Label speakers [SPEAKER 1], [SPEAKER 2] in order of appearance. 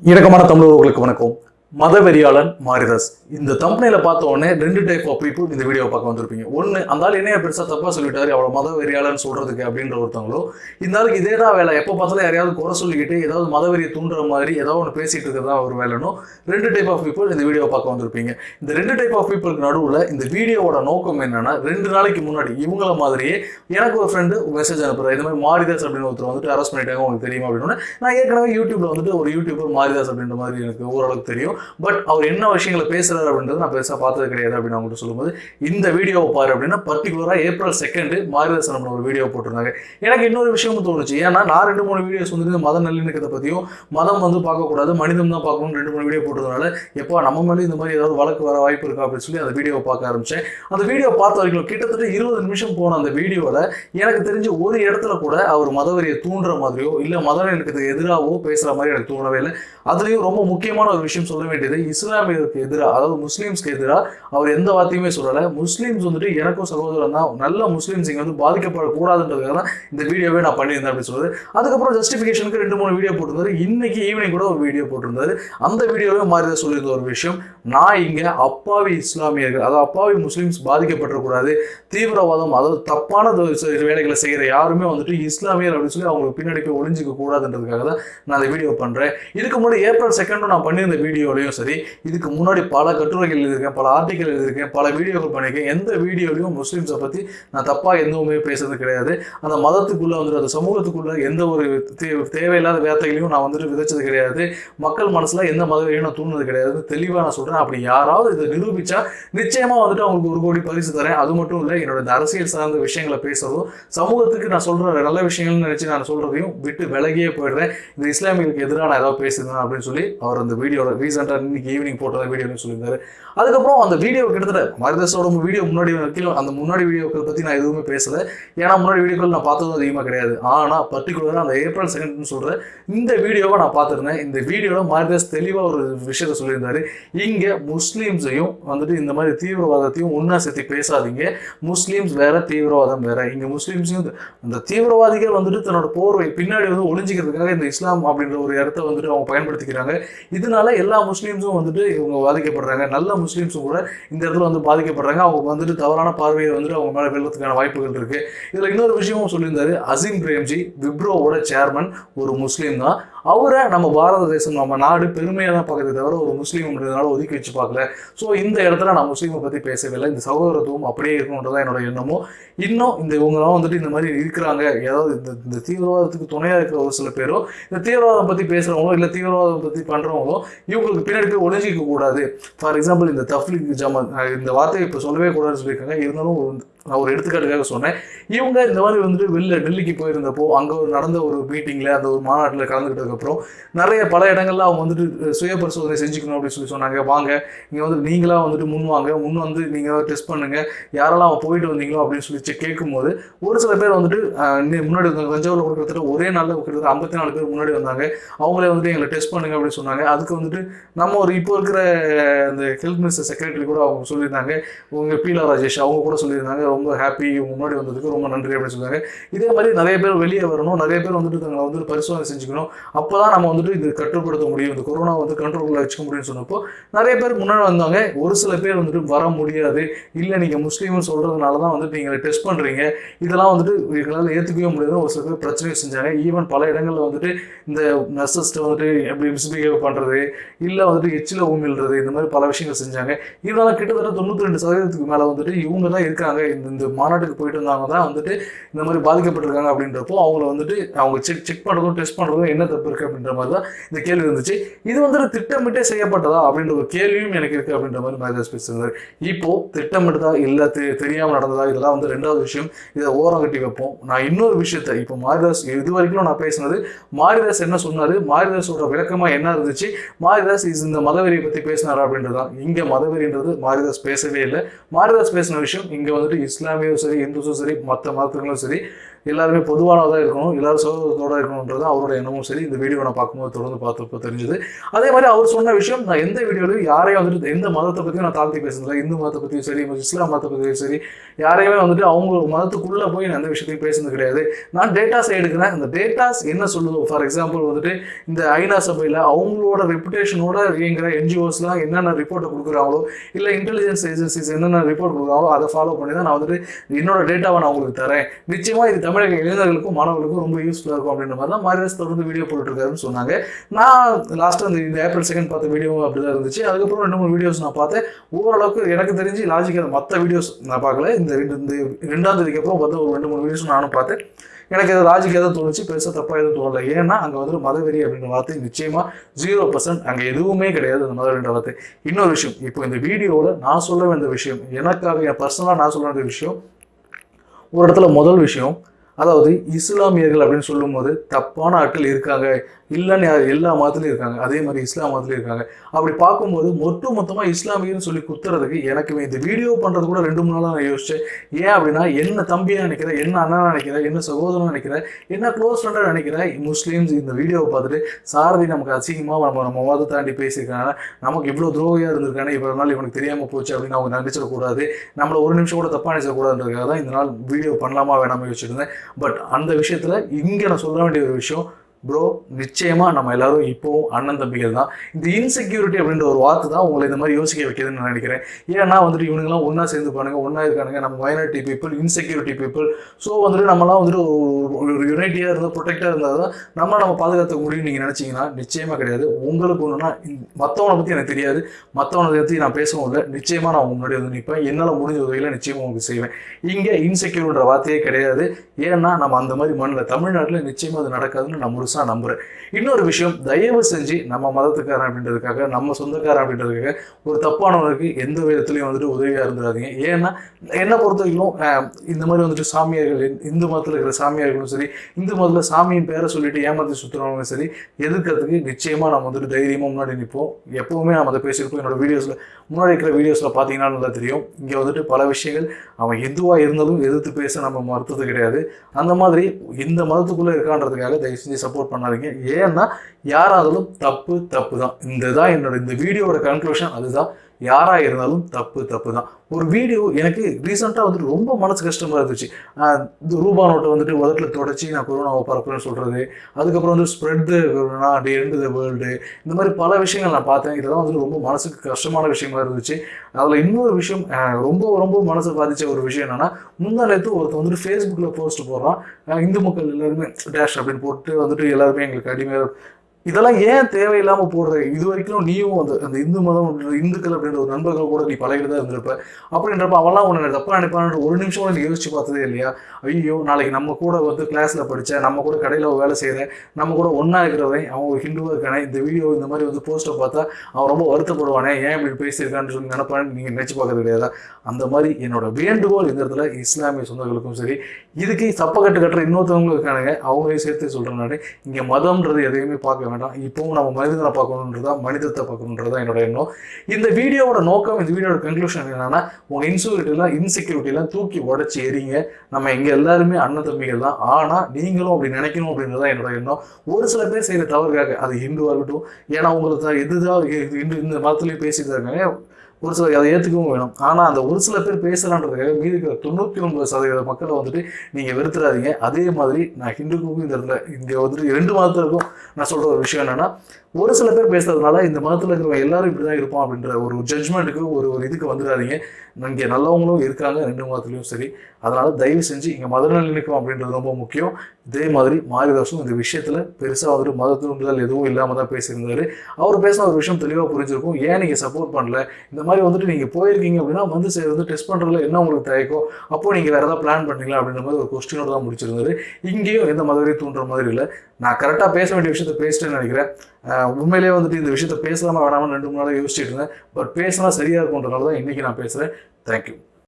[SPEAKER 1] இணக்கமான தமிழர்களுக்கு வணக்கம். மதவெறியாளன் மாரிதாஸ். இந்த தம்பனையில் பார்த்த உடனே ரெண்டு டைப் ஆஃப் பீப்புள் இந்த வீடியோ பார்க்க வந்திருப்பீங்க. ஒன்று அந்த ஆள் என்னைய பெருசாக தப்பாக சொல்லிட்டாரு அவ்வளோ மதவெறியாளன் சொல்கிறதுக்கு அப்படின்ற ஒருத்தவங்களோ இந்த ஆளுக்கு இதே தான் வேலை. எப்போ பார்த்தாலும் யாரையாவது குறை சொல்லிக்கிட்டு ஏதாவது மதவெறியை தூண்டுற மாதிரி ஏதாவது ஒன்று பேசிட்டு இருக்கிறதா ஒரு வேலைனோ ரெண்டு டைப் ஆஃப் பீப்புள் இந்த வீடியோ பார்க்க வந்திருப்பீங்க. இந்த ரெண்டு டைப் ஆஃப் பீப்புளுக்கு நடுவில் இந்த வீடியோவோட நோக்கம் என்னென்னா ரெண்டு நாளைக்கு முன்னாடி இவங்கள மாதிரியே எனக்கு ஒரு ஃப்ரெண்டு மெசேஜ் அனுப்புகிறார் இந்த மாதிரி மாரிதாஸ் அப்படின்னு ஒருத்தர் வந்துட்டு அரெஸ்ட் பண்ணிட்டாங்க உங்களுக்கு தெரியுமா அப்படின்னு நான் ஏற்கனவே யூடியூப்பில் வந்துட்டு ஒரு யூடியூபர் மாரிதாஸ் அப்படின்ற மாதிரி எனக்கு ஓரளவுக்கு தெரியும். பட் அவர் என்ன விஷயங்களை பேசுறாரு அப்படின்றது நான் பெருசாக பார்த்தது கிடையாது அப்படின்னு அவங்கள்ட்ட சொல்லும்போது இந்த வீடியோவை பாரு அப்படின்னா பர்டிகுலராக ஏப்ரல் செகண்டு மாரிதாசன் நம்ம ஒரு வீடியோ போட்டிருந்தாங்க. எனக்கு இன்னொரு விஷயமும் தோணுச்சு. ஏன்னா நான் ரெண்டு மூணு வீடியோஸ் வந்துட்டு மத நல்லிணக்கத்தை பற்றியும் மதம் வந்து பார்க்கக்கூடாது மனிதம் தான் பார்க்கணும்னு ரெண்டு மூணு வீடியோ போட்டதுனால எப்போ நம்ம மேலே இந்த மாதிரி ஏதாவது வழக்கு வர வாய்ப்பு இருக்கா அப்படின்னு சொல்லி அந்த வீடியோவை பார்க்க ஆரம்பித்தேன் அந்த வீடியோ பார்த்த வரைக்கும் கிட்டத்தட்ட இருபது நிமிஷம் போன அந்த வீடியோவில் எனக்கு தெரிஞ்ச ஒரு இடத்துல கூட அவர் மதவரியை தூண்டுற மாதிரியோ இல்லை மத நல்லிணக்கத்துக்கு எதிராகவோ பேசுகிற மாதிரி எனக்கு தோணவே இல்லை. அதுலேயும் ரொம்ப முக்கியமான ஒரு விஷயம் சொல்ல வேண்டியது இஸ்லாமியருக்கு எதிராக அதாவது முஸ்லீம்ஸ்க்கு எதிராக அவர் எந்த வார்த்தையுமே சொல்லலை. முஸ்லீம்ஸ் வந்துட்டு எனக்கும் சகோதரன் தான். நல்ல முஸ்லீம்ஸ் இங்கே வந்து பாதிக்கப்படக்கூடாதுன்றதுக்காக தான் இந்த வீடியோவே நான் பண்ணியிருந்தேன் அப்படின்னு சொல்லுது அதுக்கப்புறம் ஜஸ்டிஃபிகேஷனுக்கு ரெண்டு மூணு வீடியோ போட்டிருந்தாரு. இன்னைக்கு ஈவினிங் கூட ஒரு வீடியோ போட்டிருந்தாரு. அந்த வீடியோவே மாறி சொல்லியிருந்த ஒரு விஷயம். நான் இங்கே அப்பாவி இஸ்லாமியர்கள் அதாவது அப்பாவி முஸ்லீம்ஸ் பாதிக்கப்பட்டிருக்கூடாது தீவிரவாதம் அதாவது தப்பான வேலைகளை செய்கிற யாருமே வந்துட்டு இஸ்லாமியர் அப்படின்னு சொல்லி அவங்களுக்கு பின்னாடி போய் ஒளிஞ்சிக்க கூடாதுன்றதுக்காக தான் நான் அந்த வீடியோ பண்ணுறேன் இதுக்கு முன்னாடி ஏப்ரல் செகண்டும் நான் பண்ணியிருந்த வீடியோலையும் சரி இதுக்கு முன்னாடி பல கட்டுரைகள் எழுதியிருக்கேன் பல ஆர்டிக்கல் எழுதியிருக்கேன் பல வீடியோக்கள் பண்ணியிருக்கேன். எந்த வீடியோலையும் முஸ்லீம்ஸை பற்றி நான் தப்பாக எதுவுமே பேசுறது கிடையாது. அந்த மதத்துக்குள்ளே வந்துட்டு அந்த சமூகத்துக்குள்ளே எந்த ஒரு தே- தேவையில்லாத வார்த்தைகளையும் நான் வந்துட்டு விதைச்சது கிடையாது. மக்கள் மனசில் எந்த மதவையும் நான் தூண்டுனது கிடையாது தெளிவாக நான் சொல்கிறேன் அப்படி யாராவது இதை நிரூபிச்சா நிச்சயமாக வந்துட்டு அவங்களுக்கு ஒரு கோடி பரிசு தரேன். அது மட்டும் இல்லை என்னோட இந்த அரசியல் சார்ந்த விஷயங்களை பேசுறதும் சமூகத்துக்கு நான் சொல்கிற நல்ல விஷயங்கள்னு நினச்சி நான் சொல்கிறதையும் விட்டு விலகியே போயிடுறேன். இந்த இஸ்லாமியர்களுக்கு எதிராக நான் ஏதாவது பேசுகிறேன் அப்படின்னு சொல்லி அவர் அந்த வீடியோவில் ரீசெண்டாக இன்னைக்கு ஈவினிங் போட்ட வீடியோன்னு சொல்லியிருந்தாரு. அதுக்கப்புறம் அந்த வீடியோ கிட்டத்தட்ட மருதசோட வீடியோ முன்னாடி வரைக்கும் அந்த முன்னாடி வீடியோக்கள் பற்றி நான் எதுவுமே பேசலை. ஏன்னா முன்னாடி வீடியோக்கள் நான் பார்த்ததும் அதிகமாக கிடையாது. ஆனால் பர்டிகுலராக அந்த ஏப்ரல் செகண்ட்னு சொல்கிற இந்த வீடியோவை நான் பார்த்துருந்தேன். இந்த வீடியோவில் மாரிதாஸ் தெளிவாக ஒரு விஷயத்த சொல்லியிருந்தாரு. இங்கே முஸ்லீம்ஸையும் வந்துட்டு இந்த மாதிரி தீவிரவாதத்தையும் ஒன்றா சேர்த்து பேசாதீங்க. முஸ்லீம்ஸ் வேற தீவிரவாதம் வேற. இங்கே முஸ்லீம்ஸையும் அந்த தீவிரவாதிகள் வந்துட்டு தன்னோட போர்வை பின்னாடி வந்து ஒளிஞ்சிக்கிறதுக்காக இந்த இஸ்லாம் அப்படின்ற ஒரு இடத்த வந்துட்டு அவங்க பயன்படுத்திக்கிறாங்க. இதனால எல்லா முஸ்லீம்ஸும் வந்துட்டு இவங்க பாதிக்கப்படுறாங்க. நல்ல முஸ்லீம்ஸும் கூட இந்த இடத்துல வந்து பாதிக்கப்படுறாங்க. அவங்க வந்துட்டு தவறான பார்வையை வந்துட்டு அவங்க மேலே வெள்ளத்துக்கான வாய்ப்புகள் இருக்கு. இதில் இன்னொரு விஷயமும் சொல்லியிருந்தாரு. அசீம் பிரேம்ஜி விப்ரோவோட சேர்மன் ஒரு முஸ்லீம் தான். அவரை நம்ம பாரத தேசம் நம்ம நாடு பெருமையாக தான் பார்க்கறதே தவிர ஒரு முஸ்லீம் அப்படின்றதுனால ஒதுக்கி வச்சு பார்க்கல. ஸோ இந்த இடத்துல நான் முஸ்லீமை பற்றி பேசவில்லை. இந்த சகோதரத்துவம் அப்படியே இருக்கணுன்றதான் என்னோட எண்ணமும். இன்னும் இந்த இவங்கெல்லாம் வந்துட்டு இந்த மாதிரி இருக்கிறாங்க. ஏதாவது இந்த இந்த தீவிரவாதத்துக்கு துணையாக இருக்கிற ஒரு சில பேரோ இந்த தீவிரவாதம் பற்றி பேசுகிறவங்களோ இல்லை தீவிரவாதம் பற்றி பண்ணுறவங்களோ இவங்களுக்கு பின்னாடி போய் ஒழிஞ்சிக்க கூடாது. ஃபார் எக்ஸாம்பிள் இந்த தஃப்லிக் ஜமாத் இந்த வார்த்தையை இப்போ சொல்லவே கூடாதுன்னு சொல்லியிருக்காங்க. இருந்தாலும் நான் ஒரு எடுத்துக்காட்டுக்காக சொன்னேன். இவங்க இந்த மாதிரி வந்துட்டு வெளில டெல்லிக்கு போயிருந்தப்போ அங்கே ஒரு நடந்த ஒரு மீட்டிங்கில் அந்த ஒரு மாநாட்டில் கலந்துக்கிட்டதுக்கப்புறம் நிறைய பல இடங்கள்ல அவங்க வந்துட்டு சுய பரிசோதனை செஞ்சுக்கணும் அப்படின்னு சொல்லி சொன்னாங்க. வாங்க நீங்கள் வந்து நீங்களாக வந்துட்டு முன் வாங்க. முன் வந்து நீங்கள் டெஸ்ட் பண்ணுங்கள் யாரெல்லாம் அவன் போயிட்டு வந்தீங்களோ அப்படின்னு சொல்லி கேட்கும்போது ஒரு சில பேர் வந்துட்டு முன்னாடி வந்தாங்க தஞ்சாவூரில் கூட கிட்டத்தட்ட ஒரே நாளில் கிட்டத்தட்ட ஐம்பத்தி நாலு பேர் முன்னாடி வந்தாங்க. அவங்களே வந்துட்டு எங்களை டெஸ்ட் பண்ணுங்க அப்படின்னு சொன்னாங்க. அதுக்கு வந்துட்டு நம்ம ஒரு இப்போ இருக்கிற அந்த ஹெல்த் மினிஸ்டர் செக்ரட்டரி கூட அவங்க சொல்லியிருந்தாங்க. உங்கள் பீலா ராஜேஷ் அவங்க கூட சொல்லியிருந்தாங்க. ரொம்ப ஹாப்பி முன்னாடி வந்ததுக்கு ரொம்ப நன்றி அப்படின்னு சொல்லுவாங்க இதே மாதிரி நிறைய பேர் வெளியே வரணும். நிறைய பேர் வந்துட்டு தங்களை வந்துட்டு பரிசோதனை செஞ்சுக்கணும். அப்போ தான் நம்ம வந்துட்டு இது கட்டுப்படுத்த முடியும். இந்த கொரோனா வந்து கண்ட்ரோலில் வச்சுக்க முடியும்னு சொன்னப்போ நிறைய பேர் முன்னாடி வந்தாங்க. ஒரு சில பேர் வந்துட்டு வர முடியாது. இல்லை நீங்கள் முஸ்லீம்னு சொல்கிறதுனால தான் வந்துட்டு நீங்கள் டெஸ்ட் பண்ணுறீங்க இதெல்லாம் வந்துட்டு எங்களால் ஏற்றுக்கவே முடியாது. ஒரு சில பேர் பிரச்சனையும் செஞ்சாங்க. ஈவன் பல இடங்களில் வந்துட்டு இந்த நர்சஸ்ட்டை வந்துட்டு எப்படி மிஸ்பிஹேவ் பண்ணுறது இல்லை வந்துட்டு எச்சில் ஊமில்றது இந்த மாதிரி பல விஷயங்கள் செஞ்சாங்க. இதெல்லாம் கிட்டத்தட்ட தொண்ணூற்றி ரெண்டு சதவீதத்துக்கு மேலே வந்துட்டு இவங்க தான் இருக்காங்க. இந்த இந்த மாநாட்டுக்கு போயிட்டு வந்தாங்க தான் வந்துட்டு இந்த மாதிரி பாதிக்கப்பட்டிருக்காங்க அப்படின்றப்போ அவங்கள வந்துட்டு அவங்க செக் செக் பண்ணுறதும் டெஸ்ட் பண்ணுறதும் என்ன தப்பு இருக்குது அப்படின்ற மாதிரி தான் இந்த கேள்வி இருந்துச்சு. இது வந்துட்டு திட்டமிட்டே செய்யப்பட்டதா அப்படின்ற ஒரு கேள்வியும் எனக்கு இருக்குது அப்படின்ற மாதிரி மேஜஸ் பேசுகிறார் இப்போ திட்டமிட்டதா இல்லை தெ தெரியாமல் நடந்ததா? இதெல்லாம் வந்து ரெண்டாவது விஷயம். இதை ஓரம் கட்டி வைப்போம். நான் இன்னொரு விஷயத்த இப்போ மாரிதாஸ் இது வரைக்கும் நான் பேசினது மாரிதாஸ் என்ன சொன்னாரு? மாரிதாஸோட விளக்கமா என்ன இருந்துச்சு? மாரிதாஸ் இஸ் இந்த மதவெறியை பத்தி பேசினாரா அப்படின்றது தான் இங்க மதவெறின்றது மாரிதாஸ் பேசவே இல்லை. மாரிதாஸ் பேசின விஷயம் இங்க வந்துட்டு இஸ்லாமியும் சரி இந்துஸும் சரி மற்ற மதத்துகளும் சரி எல்லாருமே பொதுவானதாக இருக்கணும் எல்லாரும் சோதத்தோட இருக்கணுன்றது அவரோட எண்ணமும். சரி இந்த வீடியோ நான் பார்க்கும்போது தொடர்ந்து பார்த்தப்போ தெரிஞ்சது. அதே மாதிரி அவர் சொன்ன விஷயம் நான் எந்த வீடியோலையும் யாரையும் வந்துட்டு எந்த மதத்தை பற்றியும் நான் தாழ்த்தி பேசுனதில்லை இந்து மதத்தை பற்றியும் சரி இஸ்லாம் மதத்தை பற்றியும் சரி யாரையுமே வந்துட்டு அவங்க மதத்துக்குள்ளே போய் நான் எந்த விஷயத்தையும் பேசுனது கிடையாது. நான் டேட்டாஸ் எடுக்கிறேன். இந்த டேட்டாஸ் என்ன சொல்லுதோ ஃபார் எக்ஸாம்பிள் வந்துட்டு இந்த ஐநா சபையில் அவங்களோட ரெப்புடேஷனோட இயங்குற என்ஜிஓஸ்லாம் என்னென்ன ரிப்போர்ட்டை கொடுக்குறாங்களோ இல்லை இன்டெலிஜென்ஸ் ஏஜென்சிஸ் என்னென்ன ரிப்போர்ட் கொடுக்குறாங்களோ அதை ஃபாலோ பண்ணி தான் நான் வந்துட்டு என்னோட டேட்டாவை நான் உங்களுக்கு தரேன். நிச்சயமாக இது தமிழக இளைஞர்களுக்கும் மாணவர்களுக்கும் ரொம்ப யூஸ்ஃபுல்லாக இருக்கும் அப்படின்ற மாதிரி தான் மாரிதாஸ் தொடர்ந்து வீடியோ போட்டுருக்காருன்னு சொன்னாங்க. நான் லாஸ்ட்டாக இந்த இந்த ஏப்ரல் செகண்ட் பார்த்த வீடியோவும் அப்படி தான் இருந்துச்சு. அதுக்கப்புறம் ரெண்டு மூணு வீடியோஸ் நான் பார்த்தேன். ஓரளவுக்கு எனக்கு தெரிஞ்சு லாஜிக்காக மற்ற வீடியோஸ் நான் பார்க்கல. இந்த ரெண்டு இந்த ரெண்டாம் தேதிக்கு அப்புறம் பார்த்த ஒரு ரெண்டு மூணு வீடியோஸ் நானும் பார்த்தேன். எனக்கு எதாவது லாஜிக் எதாவது தோணுச்சு பெருசாக தப்பாக எதுவும் தோணல. ஏன்னா அங்கே வந்து மதவெறி அப்படின்ற வார்த்தை நிச்சயமாக ஜீரோ பர்சன்ட் அங்கே எதுவுமே கிடையாது அந்த மதவெறின்ற வார்த்தை. இன்னொரு விஷயம் இப்போ இந்த வீடியோவில் நான் சொல்ல வேண்டிய விஷயம் எனக்காக என் பர்சனலாக நான் சொல்ல வேண்டிய விஷயம் ஒரு இடத்துல முதல் விஷயம் அதாவது இஸ்லாமியர்கள் அப்படின்னு சொல்லும்போது தப்பான ஆட்கள் இருக்காங்க. இல்லைன்னு யார் எல்லா மதத்துலையும் இருக்காங்க. அதே மாதிரி இஸ்லாம் மதத்துலையும் இருக்காங்க. அப்படி பார்க்கும்போது மொட்டு மொத்தமாக இஸ்லாமியர்னு சொல்லி குத்துறதுக்கு எனக்கு இந்த வீடியோ பண்ணுறது கூட ரெண்டு மூணு நாளாக நான் யோசிச்சேன். ஏன் அப்படின்னா என்ன தம்பியாக நினைக்கிறேன் என்ன அண்ணனா நினைக்கிறேன் என்ன சகோதரன் நினைக்கிறேன் என்ன க்ளோஸ் ஃப்ரெண்டாக நினைக்கிறேன் முஸ்லீம்ஸ் இந்த வீடியோவை பார்த்துட்டு சாரதி நமக்கு அசிங்கமாக நம்ம நம்ம மதத்தை தாண்டி பேசியிருக்காங்க. நமக்கு இவ்வளோ துரோகியாக இருந்திருக்கானே இவ்வளோ நாள் இவனுக்கு தெரியாமல் போச்சு அப்படின்னு அவங்க நினைச்சிடக்கூடாது நம்மளை ஒரு நிமிஷம் கூட தப்பாக நினைச்சிடக்கூடாதுன்றதுக்காக தான் இந்த நாள் வீடியோ பண்ணலாமா வேணாமா யோசிச்சிருந்தேன் பட் அந்த விஷயத்தில் இங்கே நான் சொல்ல வேண்டிய ஒரு விஷயம் ப்ரோ நிச்சயமாக நம்ம எல்லாரும் இப்போவும் அண்ணன் தம்பிகள் தான். இந்த இன்செக்யூரிட்டி அப்படின்ற ஒரு வார்த்தை தான் உங்களை இந்த மாதிரி யோசிக்க வைக்கிதுன்னு நான் நினைக்கிறேன். ஏன்னா வந்துட்டு இவனுங்களாம் ஒன்றா சேர்ந்து பாருங்க ஒன்றா இருக்கானுங்க. நம்ம minority people insecurity people so வந்துட்டு நம்மலாம் வந்துட்டு ஒரு- ஒரு யுனைட்டியாக இருந்தால் ப்ரொடெக்டாக இருந்தால் தான் நம்ம நம்ம பாதுகாத்துக்க முடியும்னு நீங்கள் நினச்சிங்கன்னா நிச்சயமாக கிடையாது. உங்களுக்கு ஒன்றுனா மற்றவனை பற்றி எனக்கு தெரியாது. மற்றவனை பற்றி நான் பேசவும் இல்லை. நிச்சயமாக நான் உங்க முன்னாடி வந்து நிற்பேன் என்னால் முடிஞ்ச உதவியில் நிச்சயமாக உங்களுக்கு செய்வேன். இங்கே இன்செக்யூர்ன்ற வார்த்தையே கிடையாது. ஏன்னா நம்ம அந்த மாதிரி மண்ணில் தமிழ்நாட்டில் நிச்சயமாக அது நடக்காதுன்னு நான் முழுசாக நம்புகிறேன் இன்னொரு விஷயம் தயவு செஞ்சு நம்ம மதத்துக்காரன் அப்படின்றதுக்காக நம்ம சொந்தக்காரன் அப்படின்றதுக்காக ஒரு தப்பானவருக்கு எந்த விதத்துலையும் வந்துட்டு உதவியாக இருந்துடாதீங்க ஏன்னா என்னை பொறுத்த வரைக்கும் இந்த மாதிரி வந்துட்டு சாமியார்கள் இந்து மதத்தில் இருக்கிற சாமியார்களும் சரி இந்து மதத்தில் சாமியின் பேரை சொல்லிட்டு ஏமாற்றி சுற்றுறவங்களும் சரி எதிர்க்கிறதுக்கு நிச்சயமாக நம்ம வந்துட்டு தைரியமாக முன்னாடி நிற்போம் எப்போவுமே நம்ம அதை பேசியிருப்போம். என்னோட வீடியோஸில் முன்னாடி இருக்கிற வீடியோஸில் பார்த்தீங்கன்னா நல்லா தெரியும். இங்கே வந்துட்டு பல விஷயங்கள் அவன் எதுவாக இருந்தாலும் எதிர்த்து பேச நம்ம மறுத்தது கிடையாது. அந்த மாதிரி இந்த மதத்துக்குள்ளே இருக்கான்றதுக்காக தயவு செஞ்சு சப்போர்ட் பண்ணாதீங்க. ஏன்னா யாராலும் தப்பு தப்பு தான் இந்த தான் என்னோட இந்த வீடியோட கன்க்ளூஷன் அதுதான். யாராக இருந்தாலும் தப்பு தப்பு தான் ஒரு வீடியோ எனக்கு ரீசெண்டாக வந்துட்டு ரொம்ப மனசு கஷ்டமாக இருந்துச்சு. இந்த ரூபா நோட்டை வந்துட்டு உதட்டில் தொடச்சி நான் கொரோனாவை பரப்புறேன்னு சொல்கிறது அதுக்கப்புறம் வந்து ஸ்ப்ரெட் த கொரோனா அப்படி எண்டு த வேர்ல்டு இந்த மாதிரி பல விஷயங்கள் நான் பார்த்தேன். இதெல்லாம் வந்துட்டு ரொம்ப மனசுக்கு கஷ்டமான விஷயமா இருந்துச்சு. அதில் இன்னொரு விஷயம் ரொம்ப ரொம்ப மனசை பாதித்த ஒரு விஷயம் என்னென்னா முந்தா ஒருத்தர் ஒருத்தன் வந்துட்டு ஃபேஸ்புக்கில் போஸ்ட் போடுறான். இந்து மக்கள் எல்லாருமே டேஷ் அப்படின்னு போட்டு வந்துட்டு எல்லாருமே எங்களுக்கு அடிமையாக இதெல்லாம் ஏன் தேவையில்லாமல் போடுற? இது வரைக்கும் நீயும் அந்த அந்த இந்து மதம் இந்துக்கள் அப்படின்ற ஒரு நண்பர்கள் கூட நீ பழகிட்டு தான் இருந்திருப்ப. அப்படின்றப்ப அவெல்லாம் உன்னை தப்பாக நினைப்பான்னு ஒரு நிமிஷம் கூட நீ யோசிச்சு பார்த்ததே இல்லையா? ஐயோ நாளைக்கு நம்ம கூட வந்து கிளாஸில் படித்த நம்ம கூட கடையில் வேலை செய்கிற நம்ம கூட ஒன்றா இருக்கிறவன் அவன் ஒரு ஹிந்துவாக இருக்கானே இந்த வீடியோ இந்த மாதிரி வந்து போஸ்ட்டை பார்த்தா அவன் ரொம்ப வருத்தப்படுவானே ஏன் இப்படி பேசியிருக்கான்னு சொல்லி நினைப்பான்னு நீங்கள் நினச்சி பார்க்கறது கிடையாதா? அந்த மாதிரி என்னோட வேண்டுகோள் இந்த இடத்துல இஸ்லாமிய சொந்தங்களுக்கும் சரி இதுக்கு சப்பக்கட்டு கட்டுற இன்னொருத்தவங்க இருக்கானுங்க அவங்களையும் சேர்த்து சொல்கிறனால இங்கே மதம்ன்றது எதையுமே பார்க்க வேண்டாம். இப்போவும் நம்ம மனிதனை பார்க்கணுன்றதா மனிதத்தை பார்க்கணுன்றதா என்னோட எண்ணம். இந்த வீடியோவோட நோக்கம் இந்த வீடியோட கன்க்ளூஷன் என்னன்னா உங்க இன்சூரிட்டிலாம் இன்செக்யூரிட்டிலாம் தூக்கி உடச்சி எறிங்க. நம்ம இங்க எல்லாருமே அண்ணன் தம்பிகள் தான். ஆனா நீங்களும் அப்படி நினைக்கணும் அப்படின்றதா என்னோட எண்ணம். ஒரு சில பேர் செய்யற தவறுக்காக அது ஹிந்துவா இருக்கட்டும் ஏன்னா உங்களுக்கு தான் எதுதான் இந்த இந்த மதத்துலயும் பேசிட்டு இருக்காங்க. ஒரு சிலர் அதை ஏற்றுக்கவும் வேணும். ஆனால் அந்த ஒரு சில பேர் பேசலான்றதுக்காக மீதி இருக்கிற தொண்ணூற்றி ஒன்பது சதவீத மக்களை வந்துட்டு நீங்கள் வெறுத்துறாதீங்க. அதே மாதிரி நான் ஹிந்துக்கும் இந்த இடத்துல இங்கே வந்துட்டு ரெண்டு மதத்திற்கும் நான் சொல்கிற ஒரு விஷயம் என்னென்னா ஒரு சில பேர் பேசுறதுனால இந்த மதத்தில் இருக்கிறவங்க எல்லாரும் இப்படி தான் இருப்போம் அப்படின்ற ஒரு ஜட்ஜ்மெண்ட்டுக்கு ஒரு ஒரு இதுக்கு வந்துடாதீங்க. இங்கே நல்லவங்களும் இருக்காங்க ரெண்டு மதத்துலையும் சரி. அதனால தயவு செஞ்சு இங்கே மத நல்லிணக்கம் அப்படின்றது ரொம்ப முக்கியம். இதே மாதிரி மாரிதாசும் இந்த விஷயத்தில் பெருசாக வந்துட்டு மத தூண்டுதல் எதுவும் இல்லாமல் தான் பேசியிருந்தாரு. அவர் பேசின ஒரு விஷயம் தெளிவாக புரிஞ்சிருக்கும். ஏன் நீங்கள் சப்போர்ட் பண்ணல? இந்த மாதிரி வந்துட்டு நீங்கள் போயிருக்கீங்க அப்படின்னா வந்து சரி வந்து டெஸ்ட் பண்ணுறதுல என்ன உங்களுக்கு தயக்கம்? அப்போ நீங்கள் வேறு ஏதாவது பிளான் பண்ணீங்களா அப்படின்ற மாதிரி ஒரு கொஸ்டினோட தான் முடிச்சிருந்தாரு. இங்கேயும் எந்த மதவரையும் தூண்டுற மாதிரி இல்லை. நான் கரெக்டாக பேச வேண்டிய விஷயத்த பேசிட்டேன்னு நினைக்கிறேன். உண்மையிலேயே வந்துட்டு இந்த விஷயத்த பேசலாமா வேணாமல் ரெண்டு மூணு நாளாக யோசிச்சுட்டு இருந்தேன். பட் பேசினா சரியாக இருக்கும்ன்றனால தான் இன்றைக்கி நான் பேசுகிறேன் தேங்க்யூ